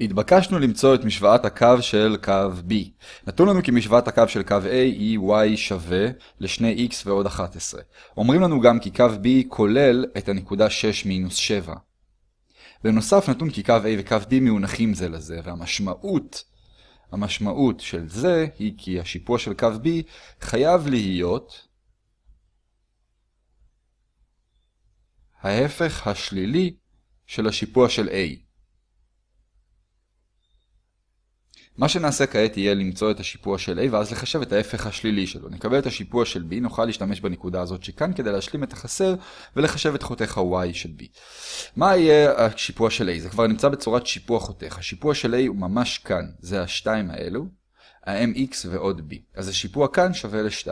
התבקשנו למצוא את משוואת הקו של קו B. נתון לנו כי משוואת הקו של קו A היא y שווה ל-2x ועוד 11. אומרים לנו גם כי קו B כולל את הנקודה 6 מינוס 7. בנוסף נתון כי קו A וקו B מאונחים זה לזה, והמשמעות המשמעות של זה היא כי השיפוע של קו B חייב להיות ההפך השלילי של השיפוע של A. מה שנעשה כעת יהיה למצוא את השיפוע של A ואז לחשב את ההפך השלילי שלו. נקבל את השיפוע של B, נוכל להשתמש בנקודה הזאת שכאן כדי להשלים את החסר ולחשב את חותך ה-Y של B. מה יהיה השיפוע של A? זה כבר נמצא בצורת שיפוע חותך. השיפוע של A הוא ממש כאן, זה השתיים האלו, ה-MX ועוד B. אז השיפוע כאן שווה ל-2.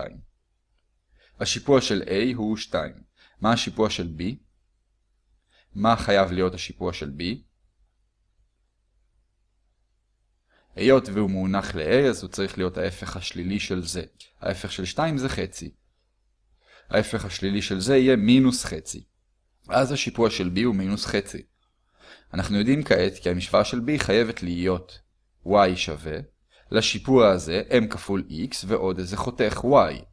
השיפוע של A הוא 2. מה השיפוע של B? מה חייב להיות השיפוע של B? היות והוא מונח ל-a, אז הוא צריך להיות ההפך השלילי של זה. ההפך של 2 זה חצי. ההפך השלילי של זה יהיה מינוס חצי. אז השיפוע של b הוא מינוס חצי. אנחנו יודעים כעת כי המשוואה של b חייבת להיות y שווה לשיפוע הזה m כפול x ועוד איזה חותך y.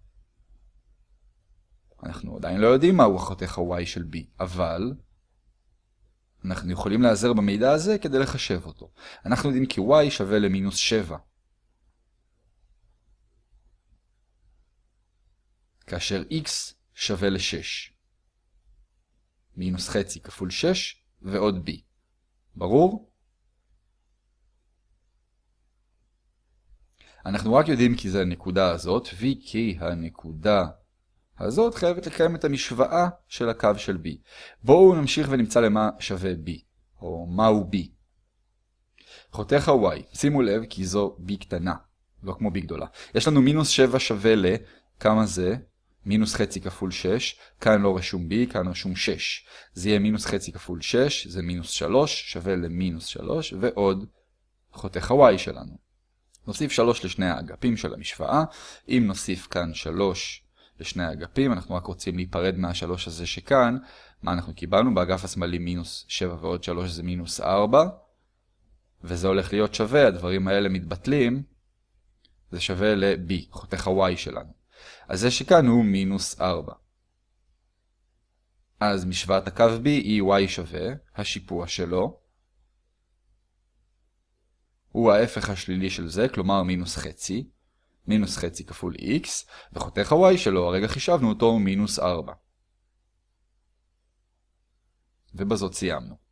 אנחנו עדיין לא יודעים מהו החותך ה-y של b, אבל אנחנו יכולים להיעזר במידע הזה כדי לחשב אותו. אנחנו יודעים כי y שווה למינוס 7. כאשר x שווה ל-6. מינוס חצי כפול 6 ועוד b. ברור? אנחנו רק יודעים כי זה הנקודה הזאת, וכי הנקודה הזאת חייבת לקיים את המשוואה של הקו של b. בואו נמשיך ונמצא למה שווה b, או מהו b. חותך ה-y, שימו לב כי זו b קטנה, לא כמו b גדולה. יש לנו מינוס 7 שווה ל... כמה זה? מינוס חצי כפול 6, כאן לא רשום b, כאן רשום 6. זה יהיה מינוס חצי כפול 6, זה מינוס 3, שווה למינוס 3, ועוד חותך ה-y שלנו. נוסיף 3 לשני האגפים של המשוואה, אם נוסיף כאן 3 לשני האגפים, אנחנו רק רוצים להיפרד מהשלוש הזה שכאן. מה אנחנו קיבלנו? באגף השמאלי מינוס 7 ועוד 3 זה מינוס 4. וזה הולך להיות שווה, הדברים האלה מתבטלים. זה שווה ל-b, חותך ה-y שלנו. אז זה שכאן הוא מינוס 4. אז משוואת הקו b היא y שווה, השיפוע שלו. הוא ההפך השלילי של זה, כלומר מינוס חצי. מינוס חצי כפול x, וחותך ה-y שלו, הרגע חישבנו אותו, מינוס 4. ובזאת סיימנו.